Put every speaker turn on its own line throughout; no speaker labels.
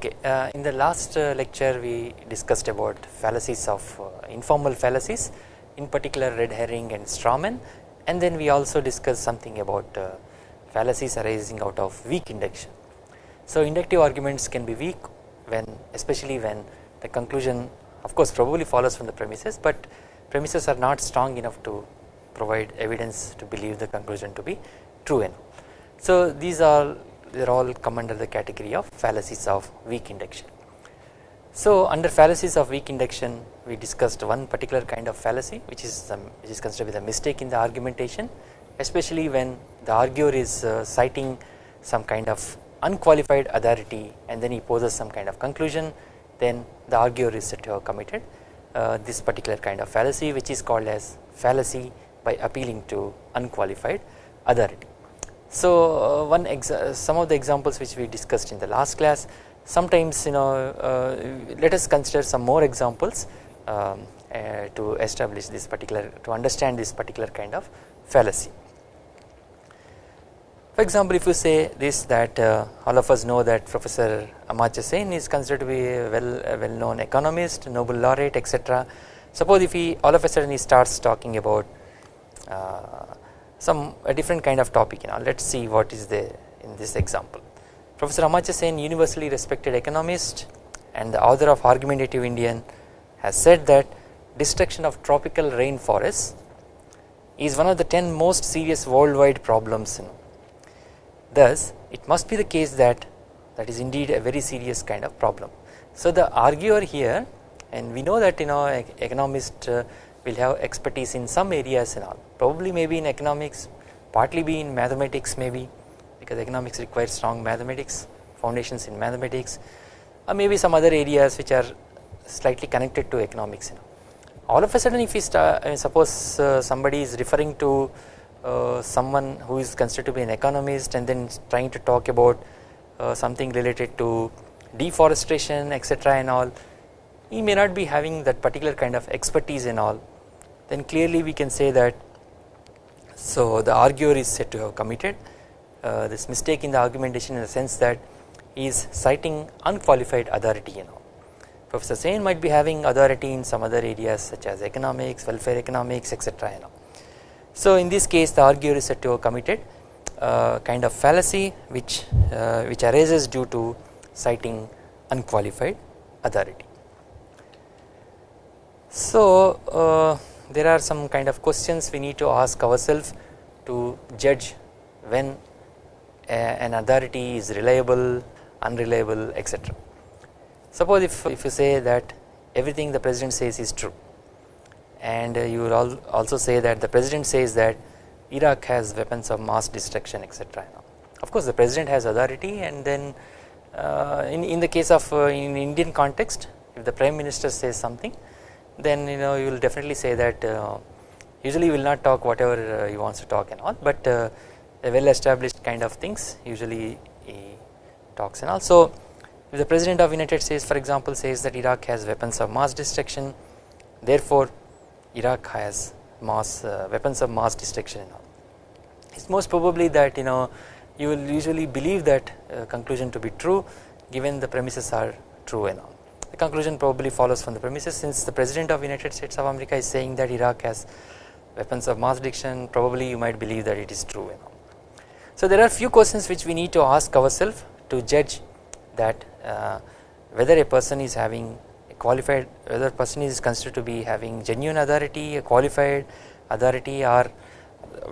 Okay, uh, in the last uh, lecture we discussed about fallacies of uh, informal fallacies in particular red herring and strawman and then we also discussed something about uh, fallacies arising out of weak induction. So inductive arguments can be weak when especially when the conclusion of course probably follows from the premises but premises are not strong enough to provide evidence to believe the conclusion to be true enough. So these are they are all come under the category of fallacies of weak induction. So under fallacies of weak induction we discussed one particular kind of fallacy which is some which is considered be the mistake in the argumentation especially when the arguer is uh, citing some kind of unqualified authority and then he poses some kind of conclusion then the arguer is said to have committed uh, this particular kind of fallacy which is called as fallacy by appealing to unqualified authority. So uh, one some of the examples which we discussed in the last class sometimes you know uh, let us consider some more examples um, uh, to establish this particular to understand this particular kind of fallacy. For example if you say this that uh, all of us know that Professor Amartya Sen is considered to be a well, a well known economist, Nobel laureate etc. Suppose if he all of a sudden he starts talking about uh, some a different kind of topic you know let us see what is there in this example. Professor Amartya Sen universally respected economist and the author of Argumentative Indian has said that destruction of tropical rainforests is one of the 10 most serious worldwide problems you know. Thus it must be the case that that is indeed a very serious kind of problem. So the arguer here and we know that you know economist uh, will have expertise in some areas and all probably maybe in economics partly be in mathematics maybe because economics requires strong mathematics foundations in mathematics or maybe some other areas which are slightly connected to economics you know. all of a sudden if we start I mean, suppose uh, somebody is referring to uh, someone who is considered to be an economist and then trying to talk about uh, something related to deforestation etc and all he may not be having that particular kind of expertise and all then clearly we can say that so the arguer is said to have committed uh, this mistake in the argumentation in the sense that he is citing unqualified authority you know Professor Sen might be having authority in some other areas such as economics, welfare economics etc you know. So in this case the arguer is said to have committed uh, kind of fallacy which uh, which arises due to citing unqualified authority. So uh, there are some kind of questions we need to ask ourselves to judge when an authority is reliable, unreliable etc. Suppose if, if you say that everything the president says is true and you will also say that the president says that Iraq has weapons of mass destruction etc. Of course the president has authority and then uh, in, in the case of uh, in Indian context if the prime minister says something then you know you will definitely say that uh, usually you will not talk whatever uh, he wants to talk and all but uh, a well established kind of things usually he talks and also if the president of United States for example says that Iraq has weapons of mass destruction therefore Iraq has mass uh, weapons of mass destruction and all. It's most probably that you know you will usually believe that uh, conclusion to be true given the premises are true and all the conclusion probably follows from the premises since the president of United States of America is saying that Iraq has weapons of mass destruction probably you might believe that it is true. So there are few questions which we need to ask ourselves to judge that uh, whether a person is having a qualified whether a person is considered to be having genuine authority a qualified authority or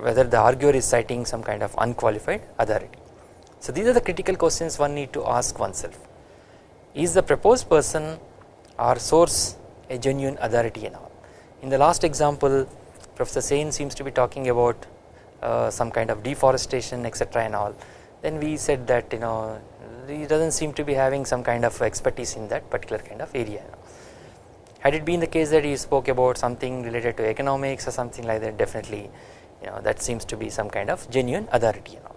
whether the arguer is citing some kind of unqualified authority. So these are the critical questions one need to ask oneself is the proposed person or source a genuine authority and all. In the last example Professor Sen seems to be talking about uh, some kind of deforestation etc and all then we said that you know he does not seem to be having some kind of expertise in that particular kind of area. Had it been the case that he spoke about something related to economics or something like that definitely you know that seems to be some kind of genuine authority and all.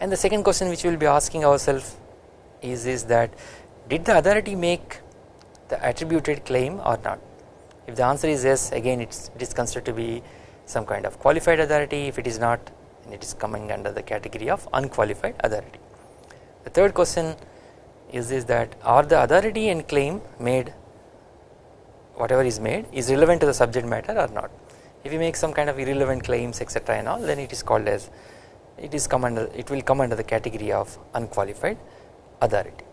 And the second question which we will be asking ourselves is, is that did the authority make the attributed claim or not? If the answer is yes again it's, it is considered to be some kind of qualified authority. If it is not then it is coming under the category of unqualified authority. The third question is this that are the authority and claim made whatever is made is relevant to the subject matter or not? If you make some kind of irrelevant claims etc and all then it is called as it is come under it will come under the category of unqualified authority.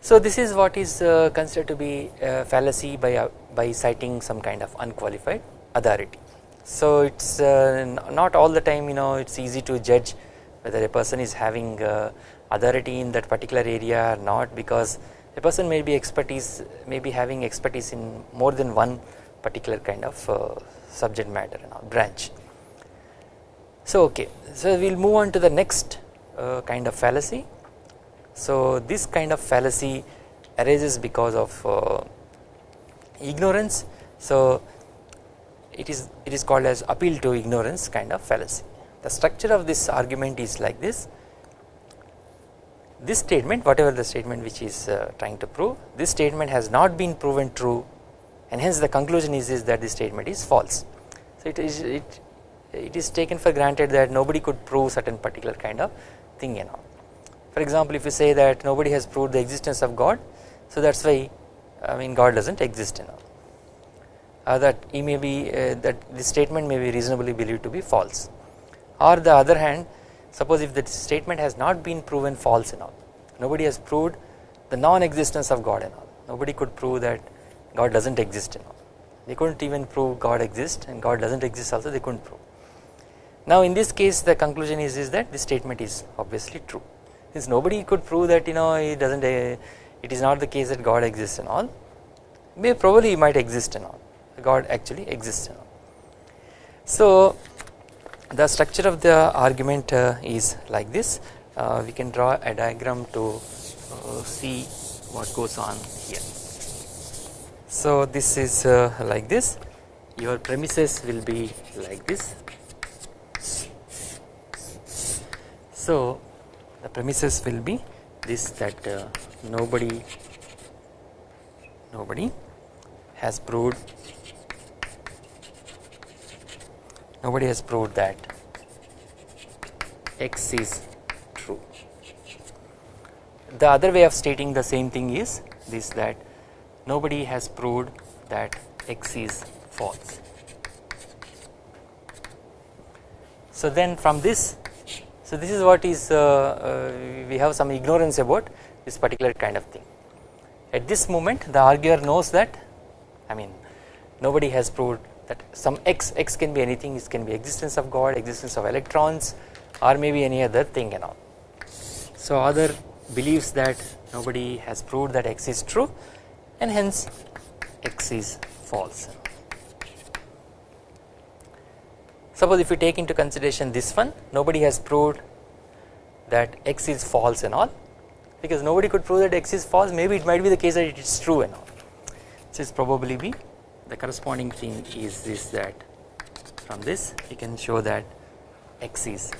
So this is what is uh, considered to be fallacy by uh, by citing some kind of unqualified authority. So it's uh, not all the time you know it's easy to judge whether a person is having uh, authority in that particular area or not because a person may be expertise may be having expertise in more than one particular kind of uh, subject matter and branch. So okay so we will move on to the next kind of fallacy. So this kind of fallacy arises because of uh, ignorance so it is it is called as appeal to ignorance kind of fallacy. The structure of this argument is like this this statement whatever the statement which is uh, trying to prove this statement has not been proven true and hence the conclusion is, is that this statement is false. So it is it it is taken for granted that nobody could prove certain particular kind of thing you know. For example if you say that nobody has proved the existence of God so that is why I mean God does not exist you know uh, that he may be uh, that this statement may be reasonably believed to be false. Or the other hand suppose if the statement has not been proven false and all nobody has proved the non-existence of God and all nobody could prove that God does not exist and all. They could not even prove God exists and God does not exist also they could not prove. Now in this case the conclusion is, is that this statement is obviously true since nobody could prove that you know it does not uh, it is not the case that God exists and all may probably might exist and all God actually exists and all. So the structure of the argument uh, is like this uh, we can draw a diagram to see what goes on here. So this is like this your premises will be like this. So the premises will be this that uh, nobody nobody has proved nobody has proved that x is true. The other way of stating the same thing is this that nobody has proved that x is false. So then from this so this is what is uh, uh, we have some ignorance about this particular kind of thing. At this moment the arguer knows that I mean nobody has proved that some x x can be anything it can be existence of God existence of electrons or maybe any other thing and all. So other believes that nobody has proved that x is true and hence x is false. Suppose if you take into consideration this one nobody has proved that x is false and all because nobody could prove that x is false maybe it might be the case that it is true and all. This is probably be the corresponding thing is this that from this you can show that x is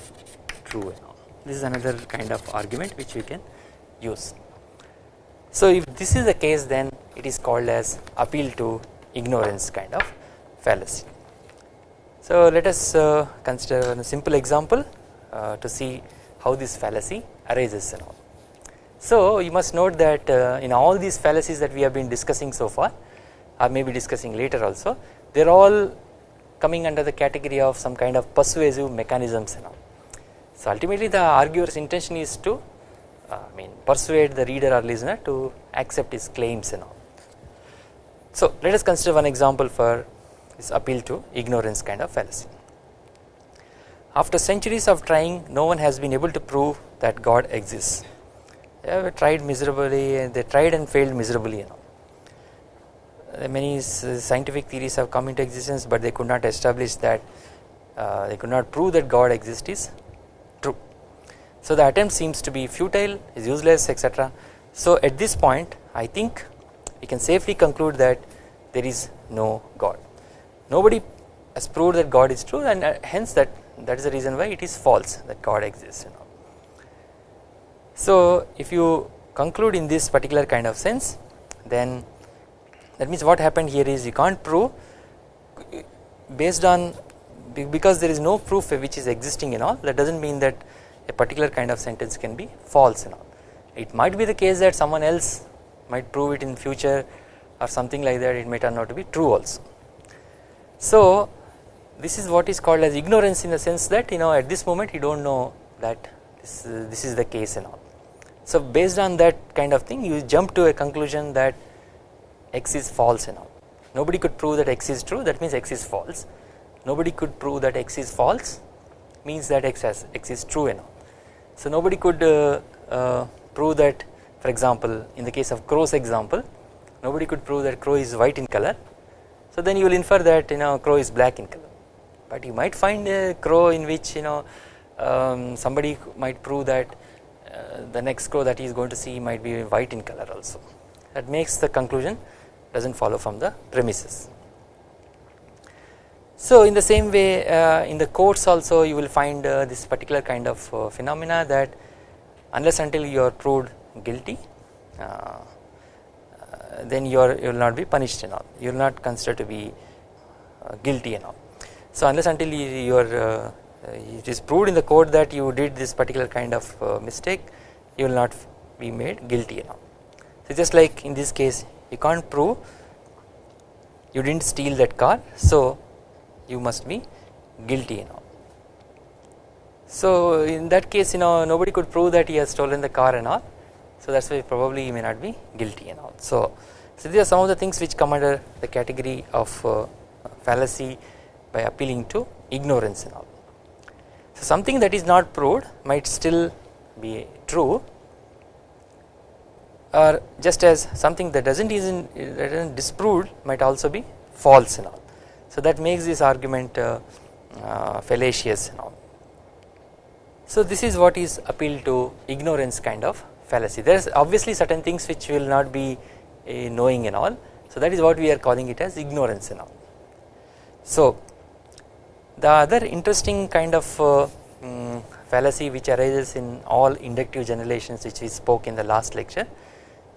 true and all. This is another kind of argument which we can use. So if this is the case then it is called as appeal to ignorance kind of fallacy. So let us uh, consider a simple example uh, to see how this fallacy arises and all. So you must note that uh, in all these fallacies that we have been discussing so far or maybe discussing later also they are all coming under the category of some kind of persuasive mechanisms and all. So ultimately the arguer's intention is to I mean persuade the reader or listener to accept his claims and all. So let us consider one example for this appeal to ignorance kind of fallacy. After centuries of trying no one has been able to prove that God exists. They have tried miserably and they tried and failed miserably you know many scientific theories have come into existence but they could not establish that uh, they could not prove that God exists is true. So the attempt seems to be futile is useless etc. So at this point I think we can safely conclude that there is no God. Nobody has proved that God is true and uh, hence that that is the reason why it is false that God exists you know. So if you conclude in this particular kind of sense then that means what happened here is you can't prove based on because there is no proof which is existing and all that does not mean that a particular kind of sentence can be false and all it might be the case that someone else might prove it in future or something like that it may turn out to be true also. So this is what is called as ignorance in the sense that you know at this moment you do not know that this, uh, this is the case and all. So based on that kind of thing you jump to a conclusion that x is false and all nobody could prove that x is true that means x is false nobody could prove that x is false means that x has x is true and all. So nobody could uh, uh, prove that for example in the case of crow's example nobody could prove that crow is white in color so then you will infer that you know crow is black in color but you might find a crow in which you know um, somebody might prove that uh, the next crow that he is going to see might be white in color also that makes the conclusion does not follow from the premises. So in the same way uh, in the courts also you will find uh, this particular kind of uh, phenomena that unless until you are proved guilty uh, then you are you will not be punished and all you will not considered to be uh, guilty and all. So unless until you, you are uh, uh, it is proved in the court that you did this particular kind of mistake you will not be made guilty and all. So just like in this case you can't prove you didn't steal that car so you must be guilty you know. So in that case you know nobody could prove that he has stolen the car and all so that is why probably he may not be guilty and all. So, so these are some of the things which come under the category of uh, fallacy by appealing to ignorance and all. So something that is not proved might still be true or just as something that does not isn't that isn't disproved might also be false and all. So that makes this argument uh, uh, fallacious and all. So this is what is appeal to ignorance kind of fallacy. There is obviously certain things which will not be uh, knowing and all. So that is what we are calling it as ignorance and all. So the other interesting kind of um, fallacy which arises in all inductive generalizations which we spoke in the last lecture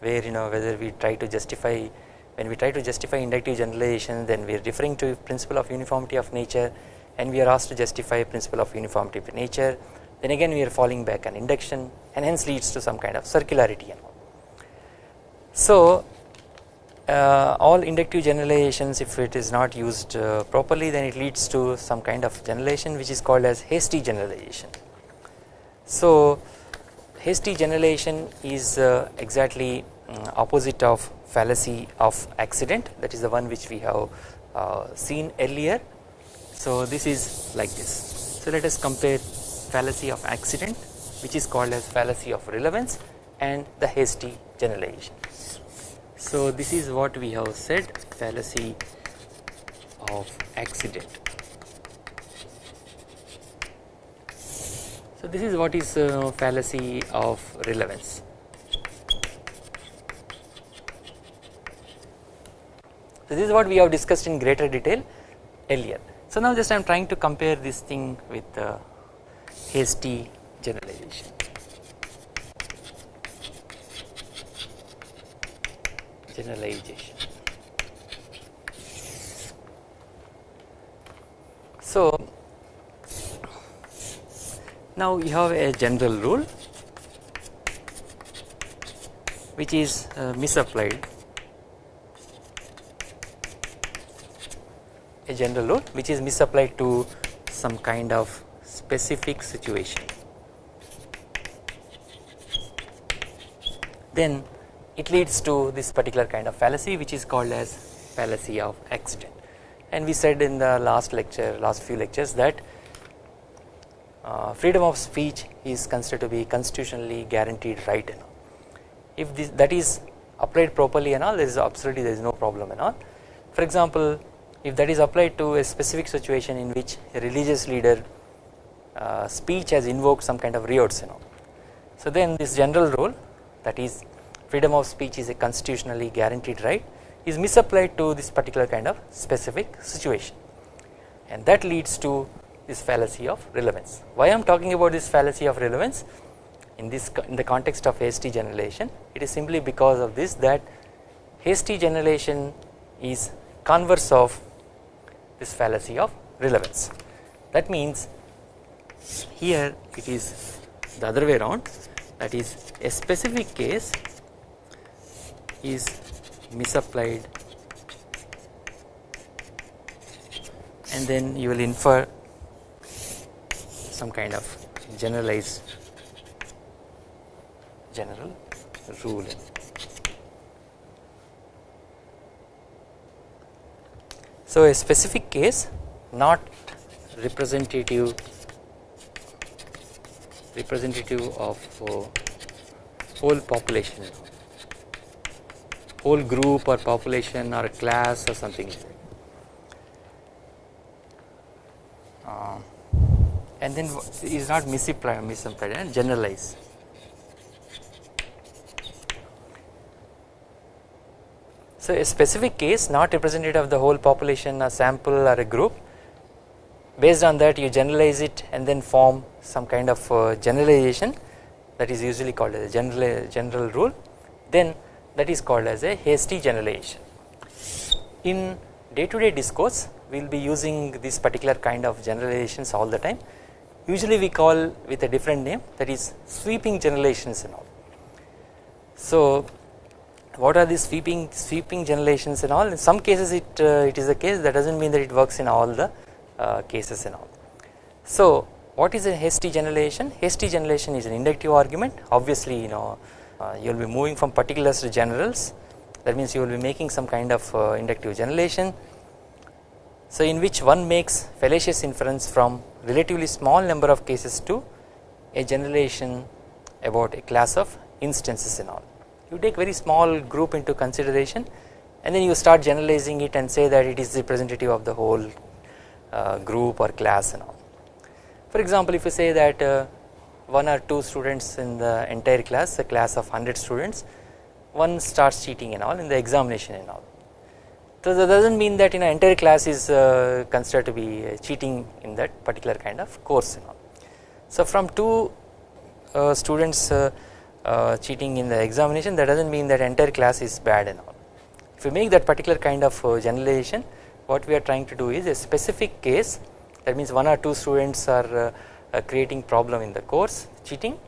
where you know whether we try to justify when we try to justify inductive generalization then we are referring to principle of uniformity of nature and we are asked to justify principle of uniformity of nature then again we are falling back on induction and hence leads to some kind of circularity. So uh, all inductive generalizations if it is not used uh, properly then it leads to some kind of generalization which is called as hasty generalization. So hasty generalization is uh, exactly um, opposite of fallacy of accident that is the one which we have uh, seen earlier. So this is like this. So let us compare fallacy of accident which is called as fallacy of relevance and the hasty generalization. So this is what we have said fallacy of accident. So this is what is uh, fallacy of relevance. So this is what we have discussed in greater detail earlier. So now just I am trying to compare this thing with uh, hasty generalization. Generalization. So now you have a general rule which is uh, misapplied a general rule which is misapplied to some kind of specific situation then it leads to this particular kind of fallacy which is called as fallacy of accident and we said in the last lecture last few lectures that uh, freedom of speech is considered to be constitutionally guaranteed right and all. If this, that is applied properly and all there is absolutely there is no problem and all. For example, if that is applied to a specific situation in which a religious leader uh, speech has invoked some kind of riots and all. So then this general rule that is freedom of speech is a constitutionally guaranteed right is misapplied to this particular kind of specific situation and that leads to this fallacy of relevance. Why I am talking about this fallacy of relevance in this in the context of hasty generalization it is simply because of this that hasty generalization is converse of this fallacy of relevance. That means here it is the other way around that is a specific case is misapplied and then you will infer some kind of generalized general rule. So, a specific case not representative representative of whole population whole group or population or class or something like that. Uh, and then is not misapplied, misapplied and generalize. So, a specific case not representative of the whole population a sample or a group based on that you generalize it and then form some kind of uh, generalization that is usually called as a general, general rule then that is called as a hasty generalization. In day to day discourse we will be using this particular kind of generalizations all the time usually we call with a different name that is sweeping generalizations and all. So what are these sweeping sweeping generalizations and all in some cases it uh, it is a case that does not mean that it works in all the uh, cases and all. So what is a hasty generalization hasty generalization is an inductive argument. Obviously you know uh, you will be moving from particulars to generals. That means you will be making some kind of uh, inductive generalization so in which one makes fallacious inference from relatively small number of cases to a generalization about a class of instances and all. You take very small group into consideration and then you start generalizing it and say that it is representative of the whole uh, group or class and all for example if you say that uh, one or two students in the entire class a class of 100 students one starts cheating and all in the examination and all. So that does not mean that in an entire class is uh, considered to be uh, cheating in that particular kind of course and all. So from two uh, students uh, uh, cheating in the examination that does not mean that entire class is bad and all. If we make that particular kind of uh, generalization what we are trying to do is a specific case that means one or two students are uh, creating problem in the course cheating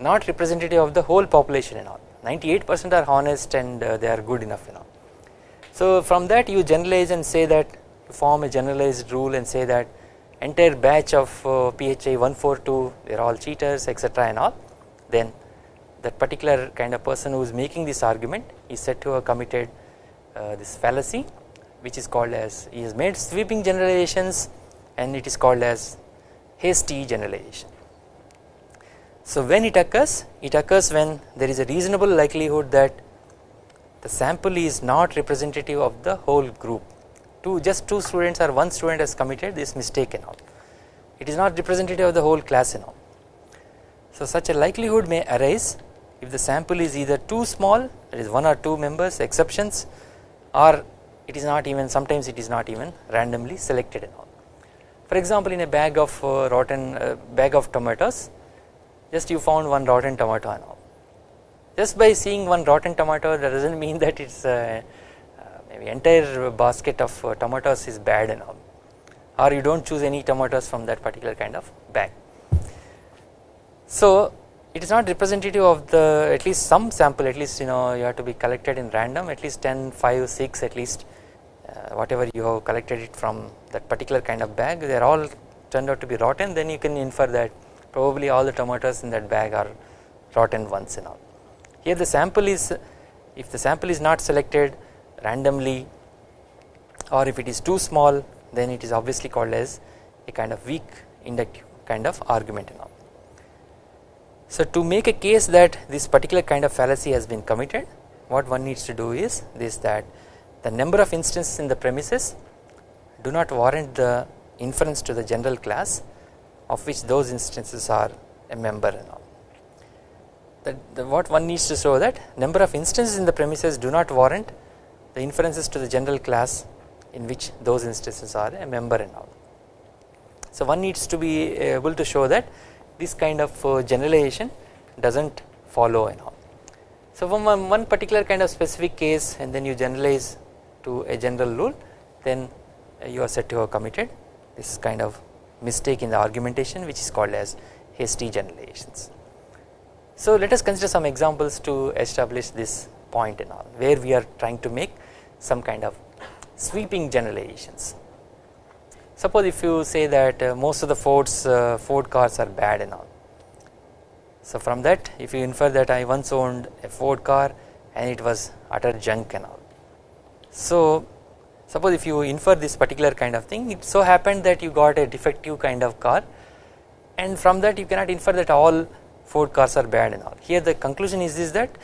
not representative of the whole population and all 98 percent are honest and uh, they are good enough you know. So from that you generalize and say that form a generalized rule and say that entire batch of uh, PHI 142 they are all cheaters etc and all then that particular kind of person who is making this argument is said to have committed uh, this fallacy which is called as he has made sweeping generalizations and it is called as hasty generalization. So when it occurs it occurs when there is a reasonable likelihood that the sample is not representative of the whole group two just two students or one student has committed this mistake and all it is not representative of the whole class and all. So such a likelihood may arise if the sample is either too small that is one or two members exceptions or it is not even sometimes it is not even randomly selected and all. For example, in a bag of uh, rotten uh, bag of tomatoes, just you found one rotten tomato and all. Just by seeing one rotten tomato, that doesn't mean that it's uh, uh, maybe entire basket of uh, tomatoes is bad and all, or you don't choose any tomatoes from that particular kind of bag. So it is not representative of the at least some sample at least you know you have to be collected in random at least 10 5 6 at least uh, whatever you have collected it from that particular kind of bag they are all turned out to be rotten then you can infer that probably all the tomatoes in that bag are rotten ones and all. Here the sample is if the sample is not selected randomly or if it is too small then it is obviously called as a kind of weak inductive kind of argument and all. So to make a case that this particular kind of fallacy has been committed what one needs to do is this that the number of instances in the premises do not warrant the inference to the general class of which those instances are a member and all. That the, what one needs to show that number of instances in the premises do not warrant the inferences to the general class in which those instances are a member and all. So one needs to be able to show that this kind of uh, generalization does not follow and all. So from one, one particular kind of specific case and then you generalize to a general rule then you are said to have committed this kind of mistake in the argumentation which is called as hasty generalizations. So let us consider some examples to establish this point and all where we are trying to make some kind of sweeping generalizations. Suppose if you say that uh, most of the Fords uh, Ford cars are bad and all. So from that if you infer that I once owned a Ford car and it was utter junk and all. So suppose if you infer this particular kind of thing it so happened that you got a defective kind of car and from that you cannot infer that all Ford cars are bad and all. Here the conclusion is this that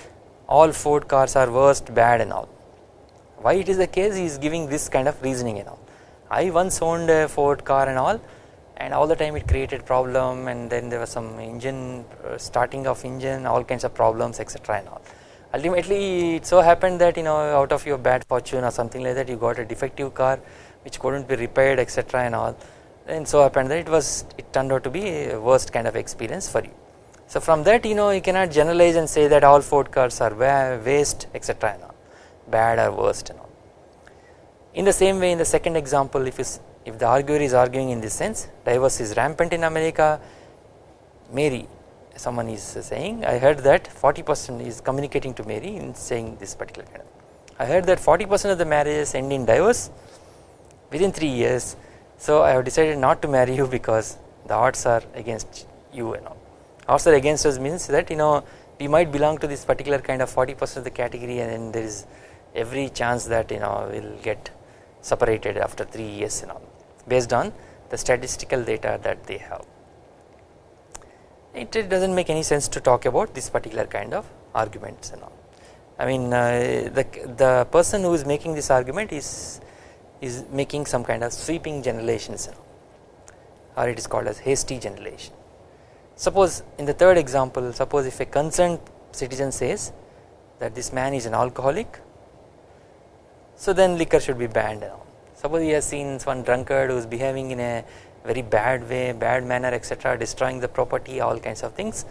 all Ford cars are worst bad and all. Why it is the case he is giving this kind of reasoning and all. I once owned a Ford car and all and all the time it created problem and then there was some engine uh, starting of engine all kinds of problems etc and all. Ultimately it so happened that you know out of your bad fortune or something like that you got a defective car which couldn't be repaired etc and all and so happened that it was it turned out to be a worst kind of experience for you. So from that you know you cannot generalize and say that all Ford cars are waste etc and all bad or worst and all. In the same way in the second example if is if the arguer is arguing in this sense divorce is rampant in America Mary someone is saying I heard that 40 percent is communicating to Mary in saying this particular kind of I heard that 40 percent of the marriages end in divorce within 3 years so I have decided not to marry you because the odds are against you and all odds are against us means that you know we might belong to this particular kind of 40 percent of the category and then there is every chance that you know we will get separated after 3 years and all based on the statistical data that they have. It, it does not make any sense to talk about this particular kind of arguments and all. I mean uh, the, the person who is making this argument is is making some kind of sweeping generalizations or it is called as hasty generalization. Suppose in the third example suppose if a concerned citizen says that this man is an alcoholic so then liquor should be banned suppose he has seen one drunkard who is behaving in a very bad way bad manner etc destroying the property all kinds of things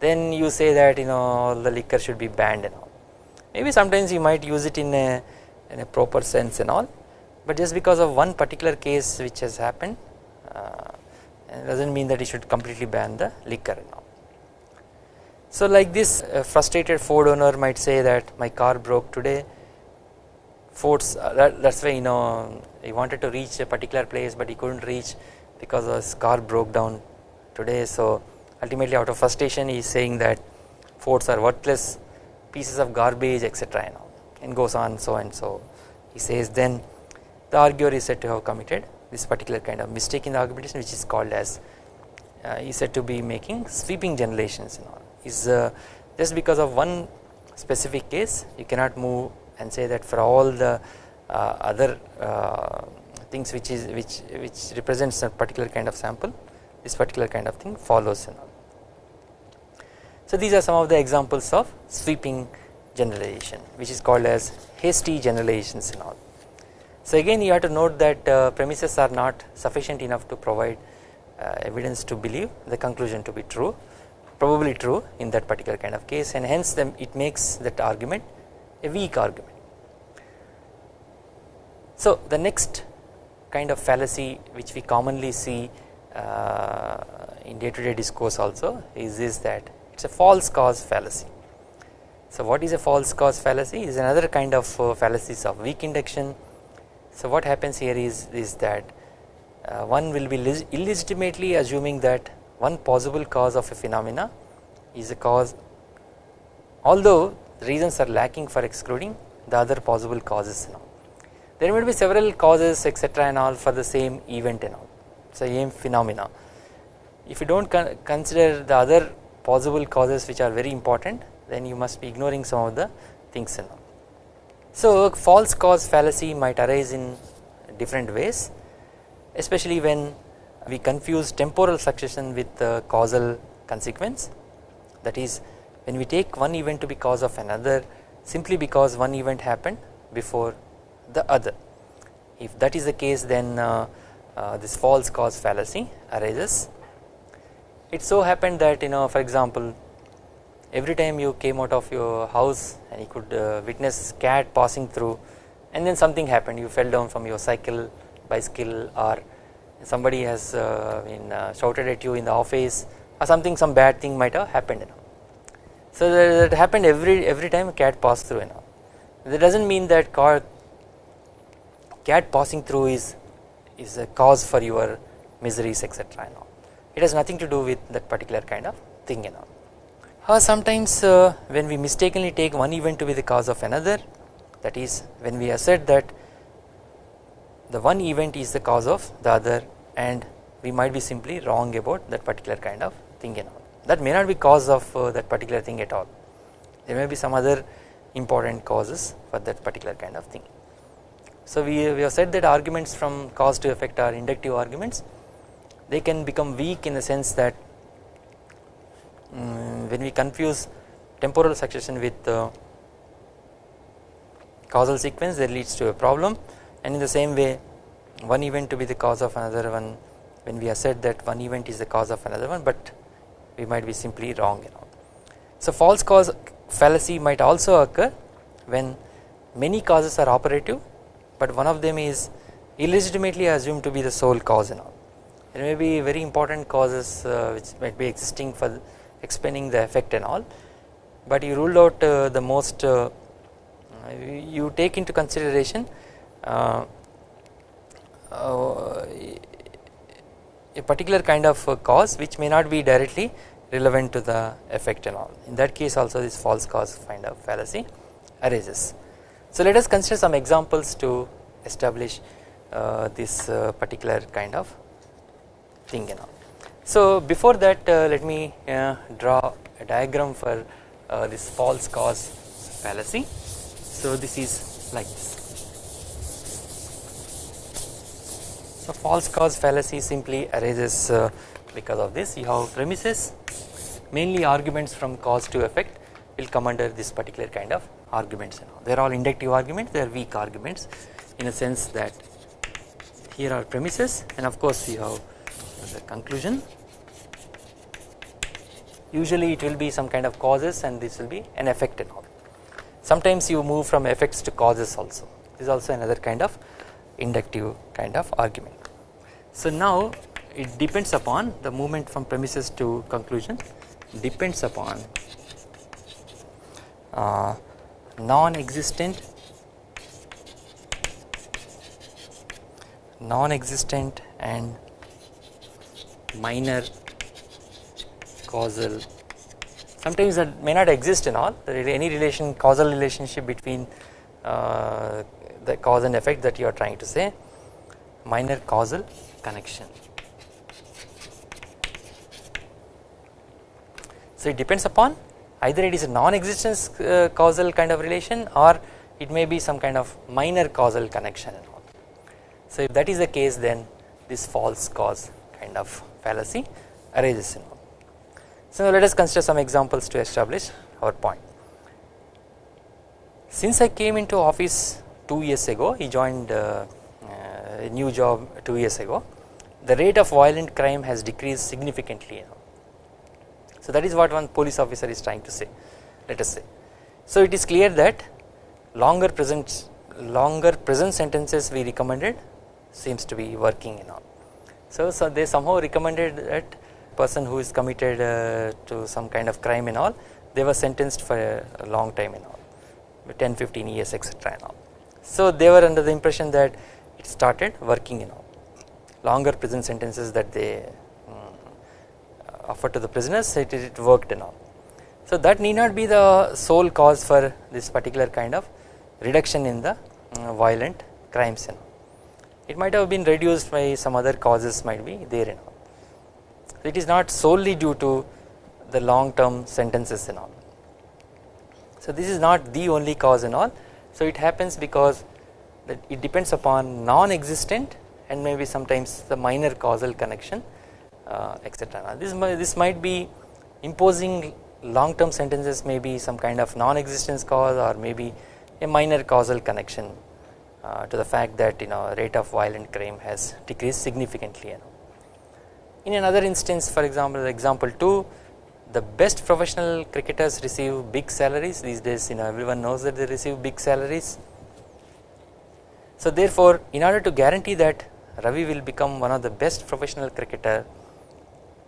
then you say that you know the liquor should be banned and all. Maybe sometimes you might use it in a in a proper sense and all but just because of one particular case which has happened uh, does not mean that you should completely ban the liquor now. So like this frustrated Ford owner might say that my car broke today. Ford's uh, that, that's why you know he wanted to reach a particular place but he couldn't reach because his car broke down today. So ultimately out of frustration he is saying that Fords are worthless pieces of garbage etc know and goes on so and so. He says then the arguer is said to have committed this particular kind of mistake in the argumentation which is called as uh, is said to be making sweeping generalizations and all. Is uh, just because of one specific case you cannot move and say that for all the uh, other uh, things which is which which represents a particular kind of sample this particular kind of thing follows and all. So these are some of the examples of sweeping generalization which is called as hasty generalizations and all. So again you have to note that uh, premises are not sufficient enough to provide uh, evidence to believe the conclusion to be true probably true in that particular kind of case and hence them it makes that argument a weak argument. So the next kind of fallacy which we commonly see uh, in day to day discourse also is this that it is a false cause fallacy. So what is a false cause fallacy is another kind of uh, fallacies of weak induction so what happens here is, is that uh, one will be illegitimately assuming that one possible cause of a phenomena is a cause although reasons are lacking for excluding the other possible causes. There may be several causes etc and all for the same event and all same phenomena. If you do not con consider the other possible causes which are very important then you must be ignoring some of the things and all. So false cause fallacy might arise in different ways especially when we confuse temporal succession with the causal consequence that is when we take one event to be cause of another simply because one event happened before the other if that is the case then uh, uh, this false cause fallacy arises it so happened that you know for example every time you came out of your house and you could uh, witness cat passing through and then something happened you fell down from your cycle bicycle or somebody has uh, been uh, shouted at you in the office or something some bad thing might have happened you know. So that, that happened every every time a cat passed through and all. That does not mean that car cat passing through is is a cause for your miseries etc. and all. It has nothing to do with that particular kind of thing and all. Uh, sometimes uh, when we mistakenly take one event to be the cause of another that is when we assert that the one event is the cause of the other and we might be simply wrong about that particular kind of thing and all that may not be cause of uh, that particular thing at all there may be some other important causes for that particular kind of thing. So we, have said that arguments from cause to effect are inductive arguments they can become weak in the sense that um, when we confuse temporal succession with uh, causal sequence that leads to a problem and in the same way one event to be the cause of another one when we assert that one event is the cause of another one but we might be simply wrong you know. So false cause fallacy might also occur when many causes are operative but one of them is illegitimately assumed to be the sole cause and all. There may be very important causes uh, which might be existing for explaining the effect and all but you ruled out uh, the most uh, you take into consideration uh, uh, a particular kind of cause which may not be directly relevant to the effect and all in that case also this false cause kind of fallacy arises. So let us consider some examples to establish uh, this uh, particular kind of thing and all. So before that uh, let me uh, draw a diagram for uh, this false cause fallacy. So this is like this. So false cause fallacy simply arises uh, because of this you have premises mainly arguments from cause to effect will come under this particular kind of arguments they are all inductive arguments they are weak arguments in a sense that here are premises and of course you have the conclusion. Usually it will be some kind of causes and this will be an effect and all. Sometimes you move from effects to causes also. This is also another kind of inductive kind of argument. So now it depends upon the movement from premises to conclusion depends upon uh, non-existent non-existent and minor causal sometimes that may not exist in all any relation causal relationship between uh, the cause and effect that you are trying to say minor causal connection. So it depends upon either it is a non-existence uh, causal kind of relation or it may be some kind of minor causal connection. So if that is the case then this false cause kind of fallacy arises. So now let us consider some examples to establish our point. Since I came into office 2 years ago he joined uh, uh, a new job 2 years ago the rate of violent crime has decreased significantly so that is what one police officer is trying to say let us say. So it is clear that longer present longer present sentences we recommended seems to be working in all. So, so they somehow recommended that person who is committed uh, to some kind of crime and all they were sentenced for a, long time and all 10 15 years etc and all. So they were under the impression that it started working in all longer prison sentences that they offered to the prisoners it, it worked and all. So that need not be the sole cause for this particular kind of reduction in the uh, violent crimes and. It might have been reduced by some other causes might be there and all. So It is not solely due to the long term sentences and all. So this is not the only cause and all. So it happens because it depends upon non-existent and maybe sometimes the minor causal connection uh, etc. This this might be imposing long term sentences may be some kind of non-existence cause or maybe a minor causal connection uh, to the fact that you know rate of violent crime has decreased significantly. In another instance for example example 2 the best professional cricketers receive big salaries these days you know everyone knows that they receive big salaries. So therefore in order to guarantee that Ravi will become one of the best professional cricketer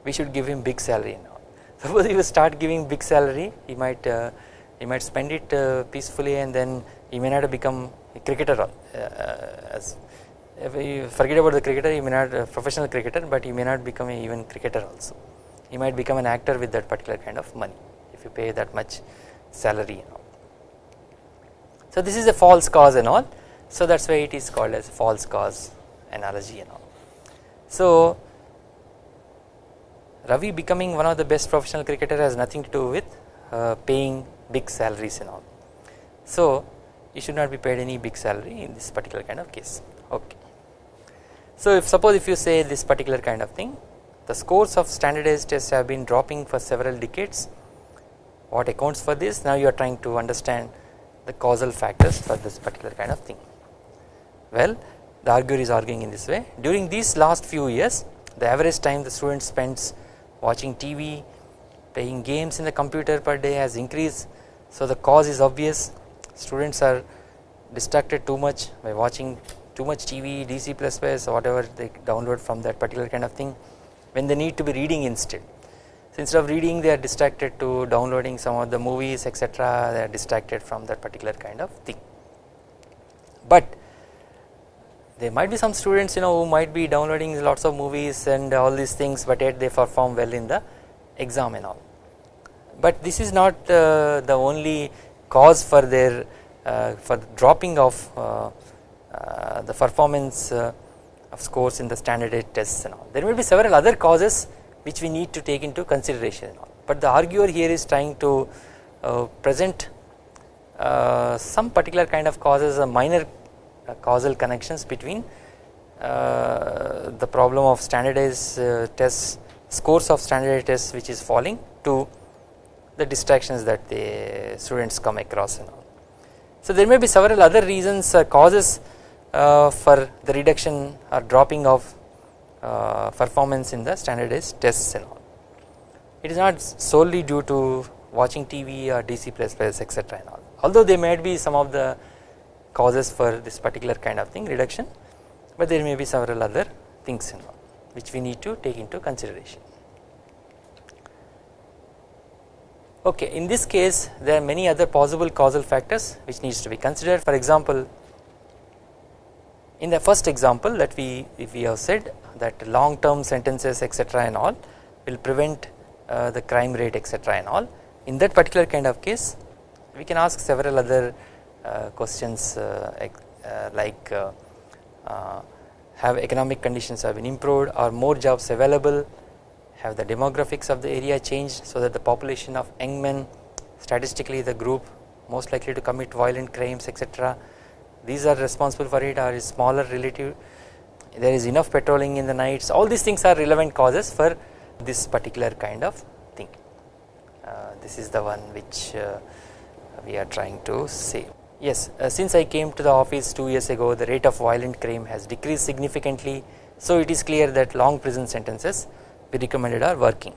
we should give him big salary now. suppose you start giving big salary he might uh, he might spend it uh, peacefully and then he may not become a cricketer uh, as if you forget about the cricketer he may not a professional cricketer but he may not become a even cricketer also he might become an actor with that particular kind of money if you pay that much salary you know. So this is a false cause and all so that is why it is called as false cause analogy and all. So Ravi becoming one of the best professional cricketer has nothing to do with uh, paying big salaries and all. So you should not be paid any big salary in this particular kind of case okay. So if suppose if you say this particular kind of thing the scores of standardized tests have been dropping for several decades what accounts for this now you are trying to understand the causal factors for this particular kind of thing. Well the arguer is arguing in this way during these last few years the average time the student spends watching TV playing games in the computer per day has increased. So the cause is obvious. Students are distracted too much by watching too much TV DC++ or whatever they download from that particular kind of thing when they need to be reading instead. So instead of reading they are distracted to downloading some of the movies etc they are distracted from that particular kind of thing. But there might be some students you know who might be downloading lots of movies and all these things but yet they perform well in the exam and all. But this is not uh, the only cause for their uh, for the dropping of uh, uh the performance uh, of scores in the standardized tests and all. There may be several other causes which we need to take into consideration but the arguer here is trying to uh, present some particular kind of causes a minor causal connections between uh, the problem of standardized uh, tests scores of standardized tests which is falling to the distractions that the students come across and all. So there may be several other reasons uh, causes for the reduction or dropping of uh, performance in the standardized tests and all. It is not solely due to watching TV or DC++ etc and all although there might be some of the causes for this particular kind of thing reduction. But there may be several other things all which we need to take into consideration. Okay, in this case there are many other possible causal factors which needs to be considered. For example in the first example that we we have said that long term sentences etc and all will prevent uh, the crime rate etc and all. In that particular kind of case we can ask several other questions uh, uh like uh, uh, have economic conditions have been improved are more jobs available? Have the demographics of the area changed so that the population of young men statistically the group most likely to commit violent crimes etc these are responsible for it are smaller relative there is enough patrolling in the nights? All these things are relevant causes for this particular kind of thing. Uh, this is the one which uh, we are trying to say yes uh, since I came to the office 2 years ago the rate of violent crime has decreased significantly. So it is clear that long prison sentences we recommended are working.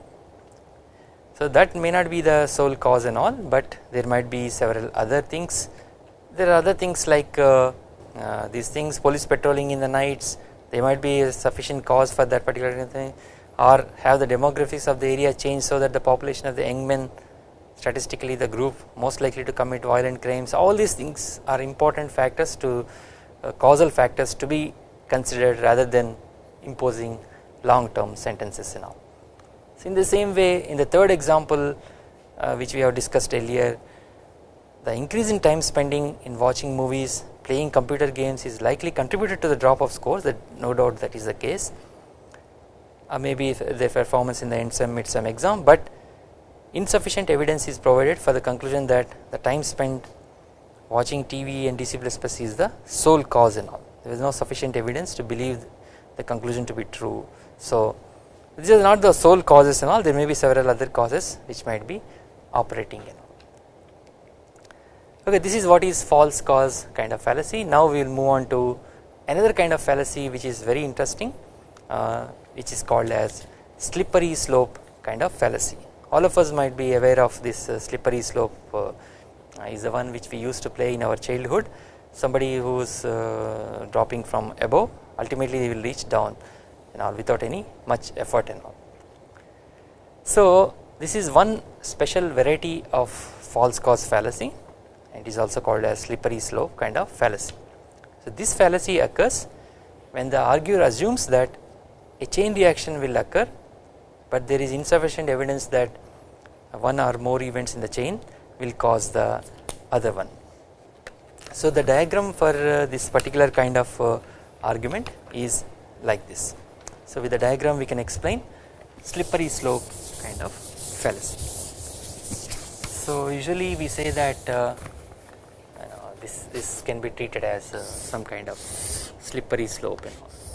So that may not be the sole cause and all but there might be several other things. There are other things like uh, uh, these things police patrolling in the nights they might be a sufficient cause for that particular thing or have the demographics of the area changed so that the population of the young men statistically the group most likely to commit violent crimes all these things are important factors to uh, causal factors to be considered rather than imposing long term sentences and all. So in the same way in the third example uh, which we have discussed earlier the increase in time spending in watching movies playing computer games is likely contributed to the drop of scores that no doubt that is the case or maybe the performance in the end sem mid sem exam but insufficient evidence is provided for the conclusion that the time spent watching TV and DC++ is the sole cause and all. There is no sufficient evidence to believe the conclusion to be true. So this is not the sole causes and all. There may be several other causes which might be operating in okay this is what is false cause kind of fallacy. Now we will move on to another kind of fallacy which is very interesting uh, which is called as slippery slope kind of fallacy all of us might be aware of this uh, slippery slope uh, is the one which we used to play in our childhood. Somebody who is uh, dropping from above ultimately they will reach down and all without any much effort and all. So this is one special variety of false cause fallacy. And it is also called as slippery slope kind of fallacy. So this fallacy occurs when the arguer assumes that a chain reaction will occur but there is insufficient evidence that one or more events in the chain will cause the other one. So the diagram for uh, this particular kind of uh, argument is like this. So with the diagram we can explain slippery slope kind of fallacy. So usually we say that uh, this this can be treated as uh, some kind of slippery slope and all.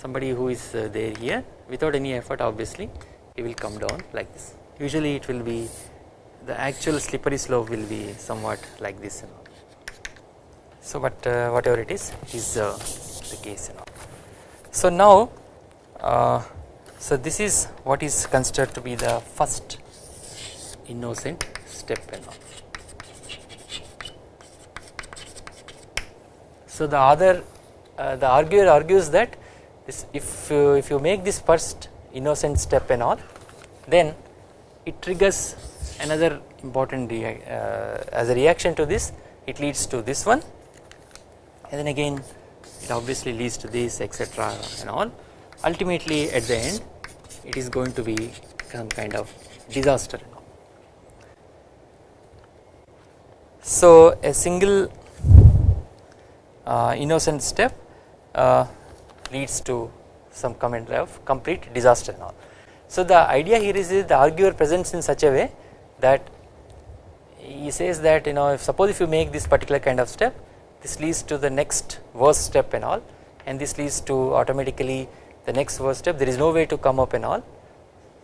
Somebody who is uh, there here without any effort obviously he will come down like this. Usually it will be the actual slippery slope will be somewhat like this and all. So but uh, whatever it is is uh, the case and all. So now uh, so this is what is considered to be the first innocent step and all. So the other uh, the arguer argues that this if you, if you make this first innocent step and all then it triggers another important uh, as a reaction to this it leads to this one and then again it obviously leads to this etc and all ultimately at the end it is going to be some kind of disaster. So a single uh, innocent step uh, leads to some comment of complete disaster and all. So the idea here is is, the arguer presents in such a way that he says that you know if suppose if you make this particular kind of step this leads to the next worst step and all and this leads to automatically the next worst step there is no way to come up and all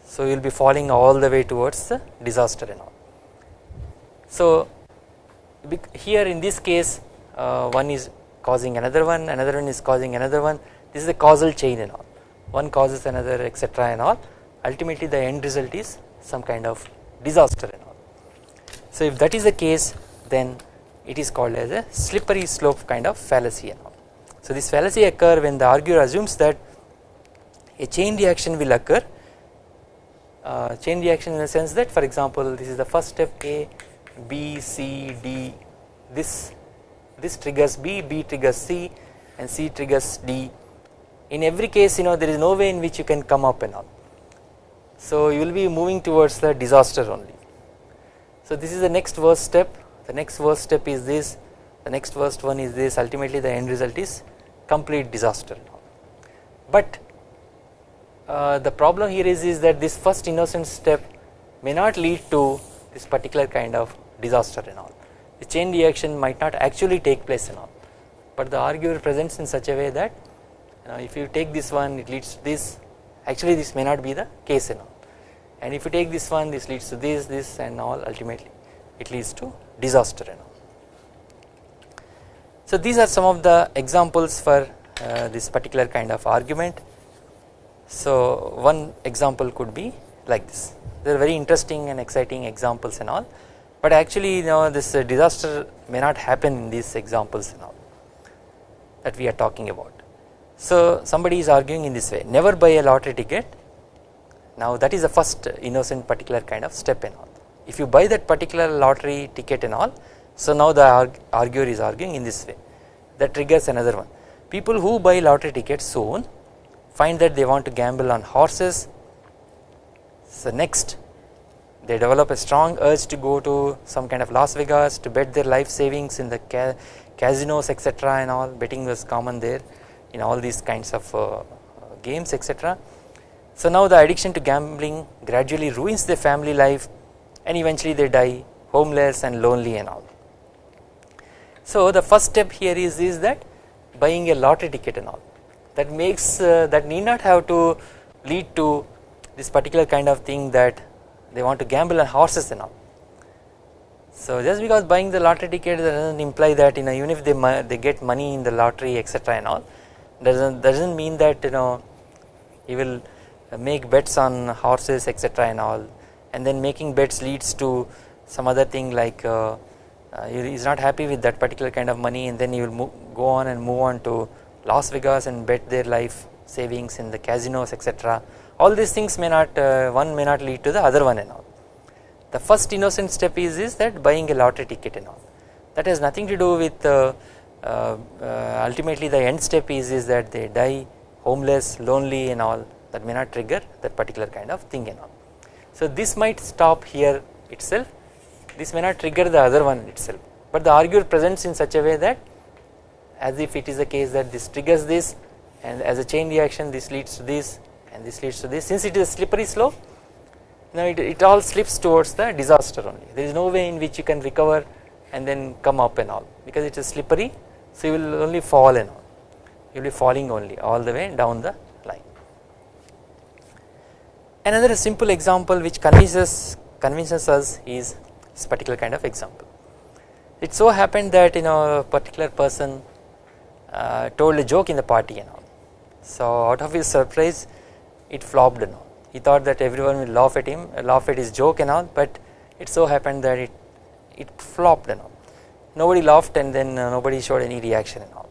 so you will be falling all the way towards the disaster and all. So here in this case uh, one is causing another one another one is causing another one this is a causal chain and all. One causes another etc and all. Ultimately the end result is some kind of disaster and all. So if that is the case then it is called as a slippery slope kind of fallacy and all. So this fallacy occur when the arguer assumes that a chain reaction will occur. Uh, chain reaction in the sense that for example this is the first step A B C D. This this triggers B, B triggers C and C triggers D in every case you know there is no way in which you can come up and all. So you will be moving towards the disaster only. So this is the next worst step. The next worst step is this. The next worst one is this. Ultimately the end result is complete disaster but uh, the problem here is, is that this first innocent step may not lead to this particular kind of disaster and all. The chain reaction might not actually take place and all. But the arguer presents in such a way that know, if you take this one it leads to this. Actually this may not be the case and all. And if you take this one this leads to this this and all ultimately it leads to disaster and all. So these are some of the examples for uh, this particular kind of argument. So one example could be like this. They are very interesting and exciting examples and all. But actually you know this uh, disaster may not happen in these examples and all that we are talking about. So somebody is arguing in this way never buy a lottery ticket. Now that is the first innocent particular kind of step and all. If you buy that particular lottery ticket and all so now the arguer is arguing in this way. That triggers another one. People who buy lottery tickets soon find that they want to gamble on horses. So next they develop a strong urge to go to some kind of Las Vegas to bet their life savings in the ca casinos etc and all. Betting was common there in all these kinds of uh, games etc. So now the addiction to gambling gradually ruins their family life and eventually they die homeless and lonely and all. So the first step here is, is that buying a lottery ticket and all that makes uh, that need not have to lead to this particular kind of thing that they want to gamble on horses and all. So just because buying the lottery ticket doesn't imply that you know even if they they get money in the lottery etc and all doesn't doesn't mean that you know he will make bets on horses etc and all. And then making bets leads to some other thing like uh, uh, he is not happy with that particular kind of money and then he will move, go on and move on to Las Vegas and bet their life savings in the casinos etc all these things may not uh, one may not lead to the other one and all. The first innocent step is, is that buying a lottery ticket and all. That has nothing to do with uh, Uh, uh, ultimately the end step is, is that they die homeless lonely and all. That may not trigger that particular kind of thing and all. So this might stop here itself. This may not trigger the other one itself. But the arguer presents in such a way that as if it is the case that this triggers this and as a chain reaction this leads to this and this leads to this. Since it is a slippery slope now it, it all slips towards the disaster only. There is no way in which you can recover and then come up and all because it is slippery so you will only fall and all you will be falling only all the way down the line. Another simple example which convinces convinces us is this particular kind of example. It so happened that you know a particular person uh, told a joke in the party and all. So out of his surprise it flopped and all. He thought that everyone will laugh at him, laugh at his joke and all but it so happened that it, it flopped and all. Nobody laughed and then uh, nobody showed any reaction and all.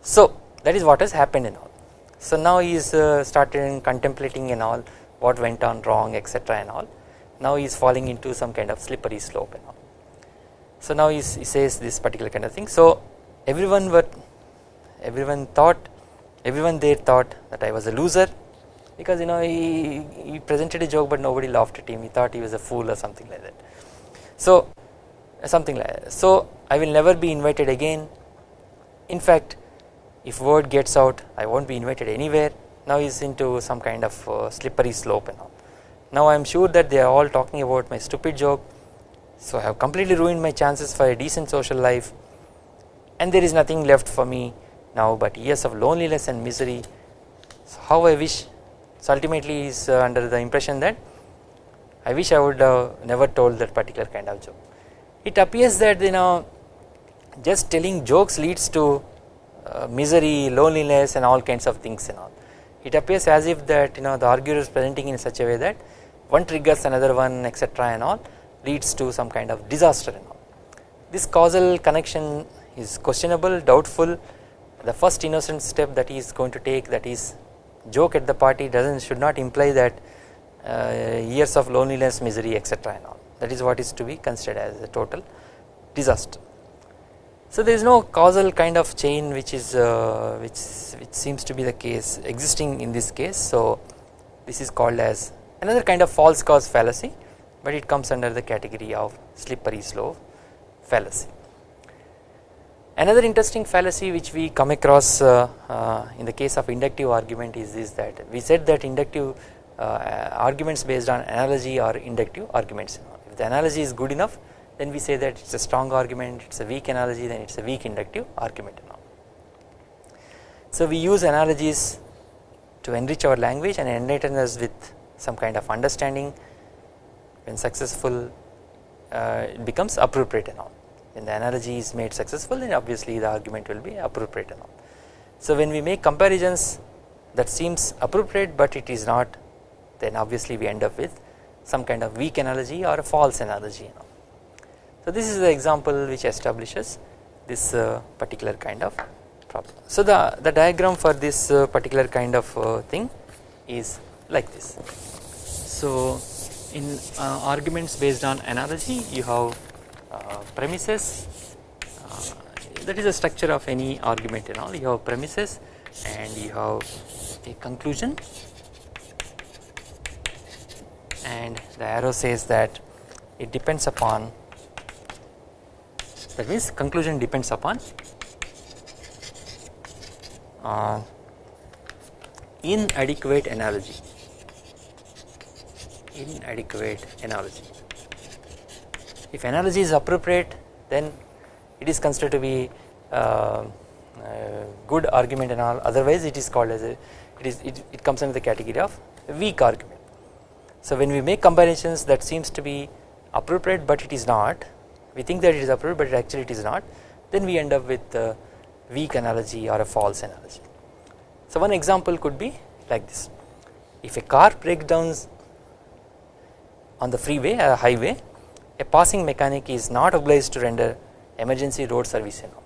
So that is what has happened and all. So now he is uh, started contemplating and all what went on wrong etc and all. Now he is falling into some kind of slippery slope and all. So now he says this particular kind of thing. So everyone were everyone thought everyone there thought that I was a loser because you know he, he presented a joke but nobody laughed at him he thought he was a fool or something like that. So something like that. So I will never be invited again in fact if word gets out I won't be invited anywhere now is into some kind of uh, slippery slope and all. Now I am sure that they are all talking about my stupid joke so I have completely ruined my chances for a decent social life and there is nothing left for me now but years of loneliness and misery. So how I wish so ultimately is uh, under the impression that I wish I would have never told that particular kind of joke. It appears that you know just telling jokes leads to uh, misery, loneliness and all kinds of things and all. It appears as if that you know the arguer is presenting in such a way that one triggers another one etc and all leads to some kind of disaster and all. This causal connection is questionable, doubtful. The first innocent step that he is going to take that is joke at the party doesn't should not imply that uh, years of loneliness, misery etc and all. That is what is to be considered as a total disaster. So there is no causal kind of chain which is uh, which which seems to be the case existing in this case. So this is called as another kind of false cause fallacy but it comes under the category of slippery slope fallacy. Another interesting fallacy which we come across uh, uh, in the case of inductive argument is this that we said that inductive uh, arguments based on analogy are inductive arguments. The analogy is good enough then we say that it is a strong argument, it is a weak analogy then it is a weak inductive argument. So we use analogies to enrich our language and enlighten us with some kind of understanding when successful uh, it becomes appropriate and all when the analogy is made successful then obviously the argument will be appropriate and all. So when we make comparisons that seems appropriate but it is not then obviously we end up with some kind of weak analogy or a false analogy and all. So this is the example which establishes this uh, particular kind of problem. So the, the diagram for this uh, particular kind of uh, thing is like this. So in uh, arguments based on analogy you have uh, premises uh, that is the structure of any argument and all you have premises and you have a conclusion and the arrow says that it depends upon that means conclusion depends upon uh, inadequate analogy inadequate analogy. If analogy is appropriate then it is considered to be uh, uh, good argument and all otherwise it is called as a it is it, it comes under the category of weak argument. So when we make combinations that seems to be appropriate but it is not we think that it is appropriate but actually it is not then we end up with a weak analogy or a false analogy. So one example could be like this if a car breaks down on the freeway a highway a passing mechanic is not obliged to render emergency road service and all.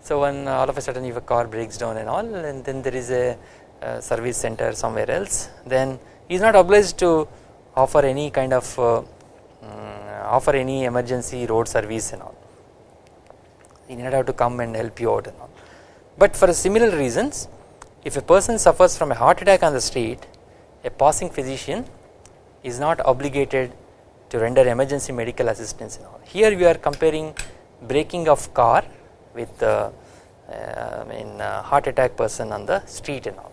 So when all of a sudden if a car breaks down and all and then there is a uh, service center somewhere else then he is not obliged to offer any kind of uh, um, offer any emergency road service and all. He need not have to come and help you out and all. But for similar reasons if a person suffers from a heart attack on the street a passing physician is not obligated to render emergency medical assistance and all. Here we are comparing breaking of car with uh, uh, in heart attack person on the street and all.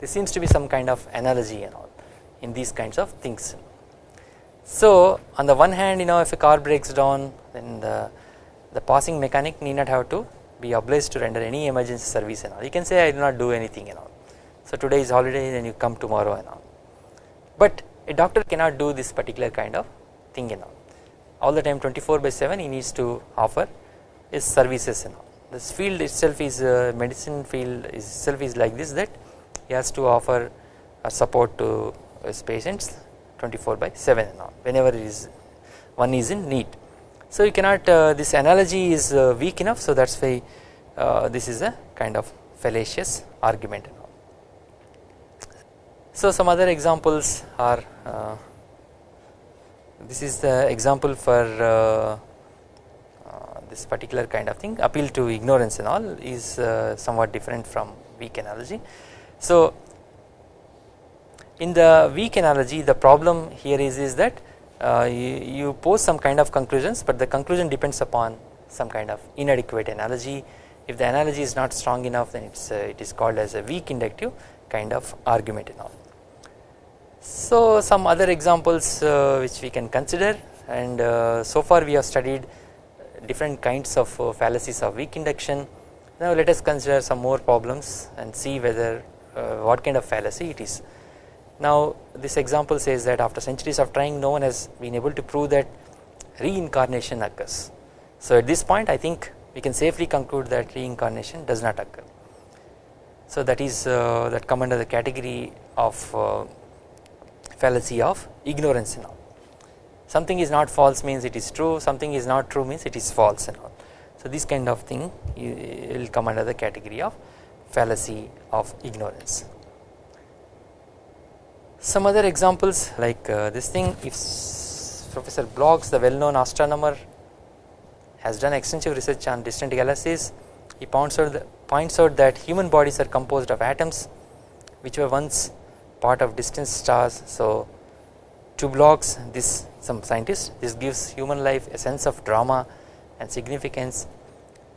This seems to be some kind of analogy and all in these kinds of things. So on the one hand you know if a car breaks down then the, the passing mechanic need not have to be obliged to render any emergency service and all. You can say I do not do anything and all. So today is holiday then you come tomorrow and all. But a doctor cannot do this particular kind of thing and all. All the time 24 by 7 he needs to offer his services and all. This field itself is uh, medicine field itself is like this that he has to offer support to his patients 24 by 7 and all whenever is one is in need. So you cannot uh, this analogy is uh, weak enough so that is why uh, this is a kind of fallacious argument. So some other examples are uh, this is the example for uh, uh, this particular kind of thing appeal to ignorance and all is somewhat different from weak analogy. So in the weak analogy the problem here is, is that uh, you, you, pose some kind of conclusions but the conclusion depends upon some kind of inadequate analogy if the analogy is not strong enough then it's uh, it is called as a weak inductive kind of argument and all. So some other examples uh, which we can consider and uh, so far we have studied different kinds of uh, fallacies of weak induction now let us consider some more problems and see whether uh, what kind of fallacy it is. Now this example says that after centuries of trying no one has been able to prove that reincarnation occurs. So at this point I think we can safely conclude that reincarnation does not occur. So that is uh, that come under the category of uh, fallacy of ignorance and all. Something is not false means it is true, something is not true means it is false and all. So this kind of thing will come under the category of fallacy of ignorance. Some other examples like uh, this thing if Professor Blogs the well known astronomer has done extensive research on distant galaxies. He points out, the, points out that human bodies are composed of atoms which were once part of distant stars. So to Blogs this some scientists this gives human life a sense of drama and significance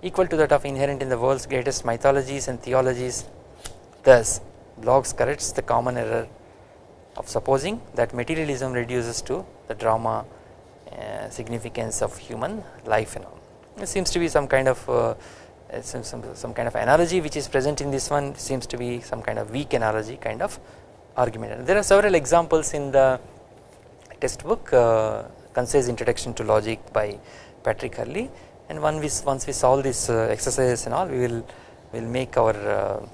equal to that of inherent in the world's greatest mythologies and theologies. Thus Blogs corrects the common error of supposing that materialism reduces to the drama uh, significance of human life and all. It seems to be some kind of uh, some, some, some kind of analogy which is present in this one seems to be some kind of weak analogy kind of argument. And there are several examples in the textbook uh, concise introduction to logic by Patrick Hurley and we, once we solve this uh, exercises and all we will will make our uh,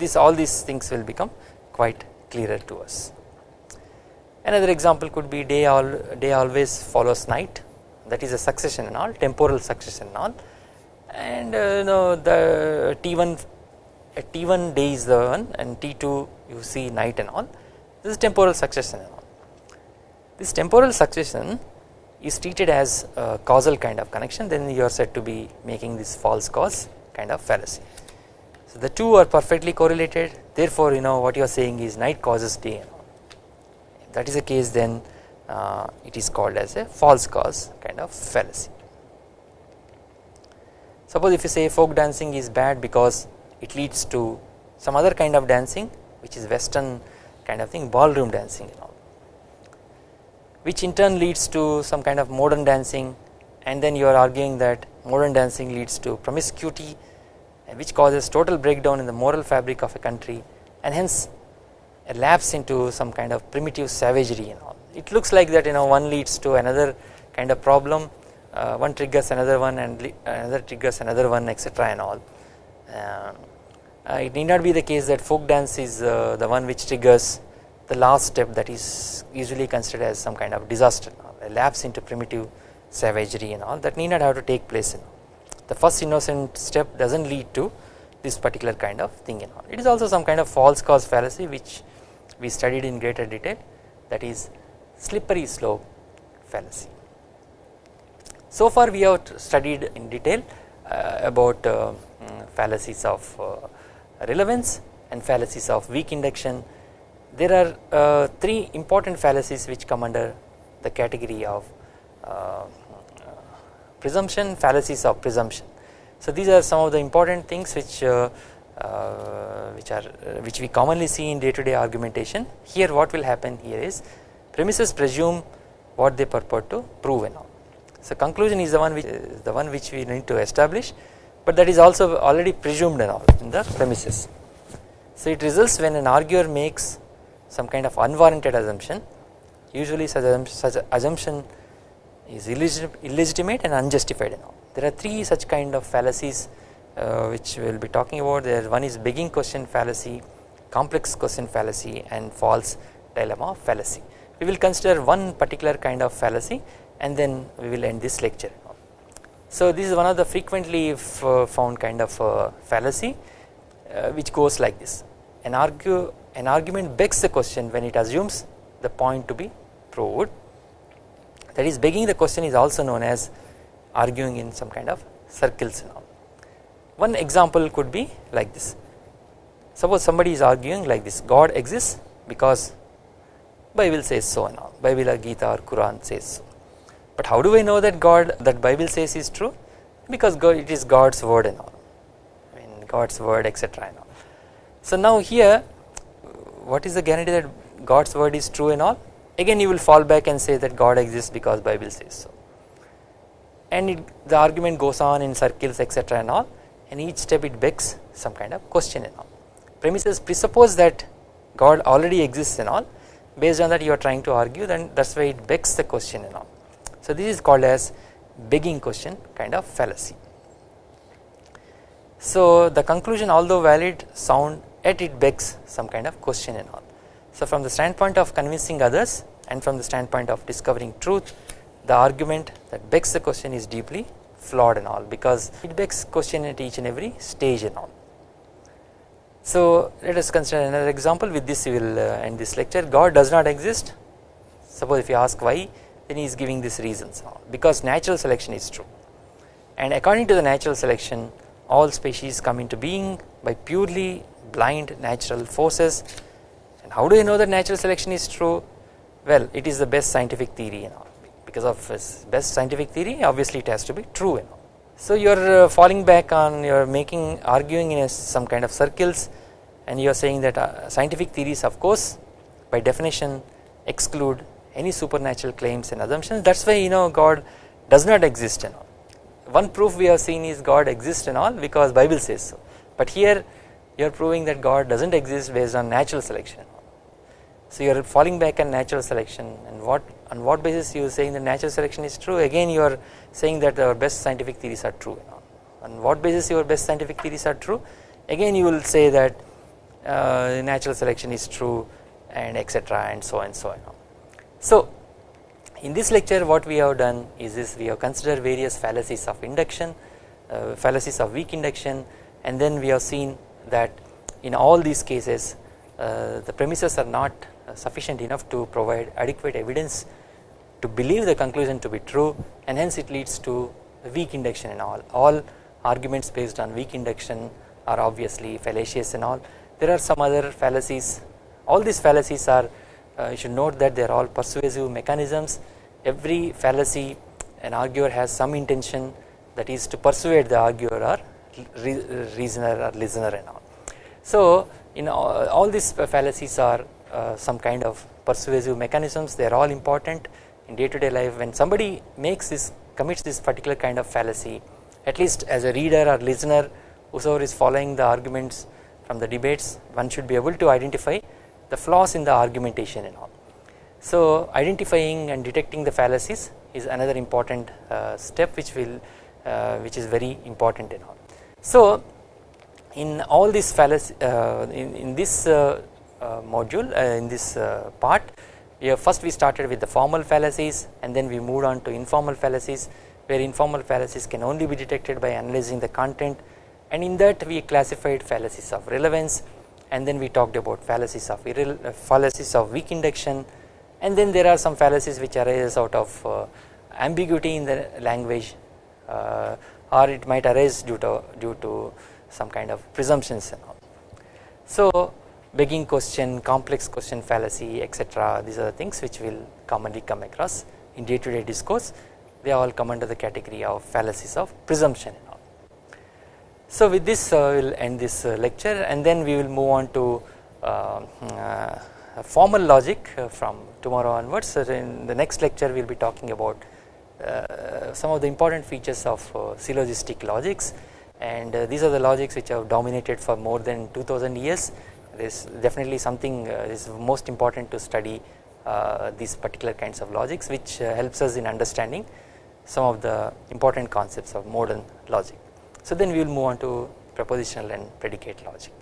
this all these things will become quite clearer to us. Another example could be day all day always follows night that is a succession and all temporal succession and all and uh, you know the T1 T1 day is the one and T2 you see night and all this is temporal succession and all. This temporal succession is treated as a causal kind of connection then you are said to be making this false cause kind of fallacy. So the two are perfectly correlated therefore you know what you are saying is night causes day if that is the case then uh, it is called as a false cause kind of fallacy. Suppose if you say folk dancing is bad because it leads to some other kind of dancing which is western kind of thing ballroom dancing and all which in turn leads to some kind of modern dancing and then you are arguing that modern dancing leads to promiscuity which causes total breakdown in the moral fabric of a country and hence a lapse into some kind of primitive savagery and all. It looks like that you know one leads to another kind of problem uh, one triggers another one and another triggers another one etc and all. Uh, uh, it need not be the case that folk dance is uh, the one which triggers the last step that is usually considered as some kind of disaster a lapse into primitive savagery and all that need not have to take place in the first innocent step does not lead to this particular kind of thing and all. It is also some kind of false cause fallacy which we studied in greater detail that is slippery slope fallacy. So far we have studied in detail uh, about uh, fallacies of uh, relevance and fallacies of weak induction. There are uh, three important fallacies which come under the category of uh, presumption fallacies of presumption. So these are some of the important things which uh, which are which we commonly see in day to day argumentation. Here what will happen here is premises presume what they purport to prove and all. So conclusion is the one which is the one which we need to establish but that is also already presumed and all in the premises. So it results when an arguer makes some kind of unwarranted assumption usually such, such assumption is illegitimate and unjustified and all. There are three such kind of fallacies uh, which we will be talking about there one is begging question fallacy, complex question fallacy and false dilemma fallacy. We will consider one particular kind of fallacy and then we will end this lecture. So this is one of the frequently found kind of uh, fallacy uh, which goes like this an argue an argument begs the question when it assumes the point to be proved that is begging the question is also known as arguing in some kind of circles now. One example could be like this. Suppose somebody is arguing like this. God exists because Bible says so and all. Bible or Gita or Quran says so. But how do I know that God that Bible says is true? Because God, it is God's word and all. I mean God's word etc and all. So now here what is the guarantee that God's word is true and all again you will fall back and say that God exists because Bible says so. And it, the argument goes on in circles etc and all. And each step it begs some kind of question and all. Premises presuppose that God already exists and all. Based on that you are trying to argue then that is why it begs the question and all. So this is called as begging question kind of fallacy. So the conclusion although valid sound yet it begs some kind of question and all. So from the standpoint of convincing others and from the standpoint of discovering truth the argument that begs the question is deeply flawed and all because it begs question at each and every stage and all. So let us consider another example with this. We will uh, end this lecture. God does not exist. Suppose if you ask why then he is giving these reasons because natural selection is true. And according to the natural selection all species come into being by purely blind natural forces how do you know that natural selection is true well it is the best scientific theory you know because of its best scientific theory obviously it has to be true you know. So you are uh, falling back on you are making arguing in some kind of circles and you are saying that uh, scientific theories of course by definition exclude any supernatural claims and assumptions that is why you know God does not exist and all. One proof we have seen is God exists and all because Bible says so but here you are proving that God does not exist based on natural selection. So you are falling back on natural selection and what on what basis you are saying that natural selection is true? Again you are saying that our best scientific theories are true. On what basis your best scientific theories are true? Again you will say that uh, natural selection is true and etc and so and so on. So in this lecture what we have done is this. We have considered various fallacies of induction, uh, fallacies of weak induction and then we have seen that in all these cases uh, the premises are not sufficient enough to provide adequate evidence to believe the conclusion to be true and hence it leads to weak induction and all. All arguments based on weak induction are obviously fallacious and all. There are some other fallacies all these fallacies are uh, you should note that they are all persuasive mechanisms every fallacy an arguer has some intention that is to persuade the arguer or re reasoner or listener and all. So in all, all these fallacies are uh, some kind of persuasive mechanisms they are all important in day to day life when somebody makes this commits this particular kind of fallacy at least as a reader or listener whosoever is following the arguments from the debates one should be able to identify the flaws in the argumentation and all. So identifying and detecting the fallacies is another important uh, step which will uh, which is very important and all. So in all these fallacies uh, in, in this uh, module uh, in this part we first we started with the formal fallacies and then we moved on to informal fallacies where informal fallacies can only be detected by analyzing the content and in that we classified fallacies of relevance and then we talked about fallacies of fallacies of weak induction and then there are some fallacies which arise out of uh, ambiguity in the language uh, or it might arise due to due to some kind of presumptions and all. So begging question, complex question fallacy etc these are the things which will commonly come across in day to day discourse. They all come under the category of fallacies of presumption and all. So with this uh, we will end this uh, lecture and then we will move on to uh, uh formal logic uh, from tomorrow onwards. So in the next lecture we will be talking about uh, some of the important features of syllogistic logics. And these are the logics which have dominated for more than 2000 years there is definitely something uh, is most important to study uh, these particular kinds of logics which uh, helps us in understanding some of the important concepts of modern logic. So then we will move on to propositional and predicate logic.